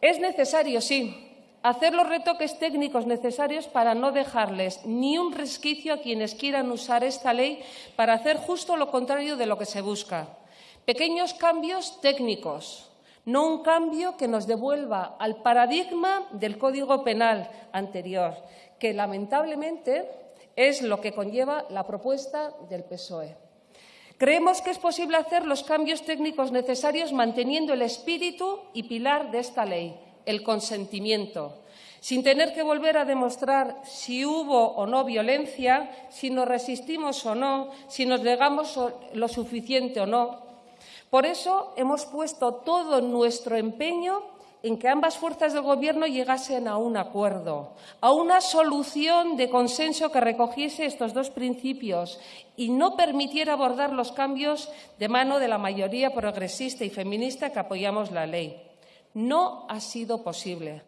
Es necesario, sí, hacer los retoques técnicos necesarios para no dejarles ni un resquicio a quienes quieran usar esta ley para hacer justo lo contrario de lo que se busca. Pequeños cambios técnicos, no un cambio que nos devuelva al paradigma del Código Penal anterior, que lamentablemente es lo que conlleva la propuesta del PSOE. Creemos que es posible hacer los cambios técnicos necesarios manteniendo el espíritu y pilar de esta ley, el consentimiento, sin tener que volver a demostrar si hubo o no violencia, si nos resistimos o no, si nos negamos lo suficiente o no. Por eso hemos puesto todo nuestro empeño en que ambas fuerzas del Gobierno llegasen a un acuerdo, a una solución de consenso que recogiese estos dos principios y no permitiera abordar los cambios de mano de la mayoría progresista y feminista que apoyamos la ley. No ha sido posible.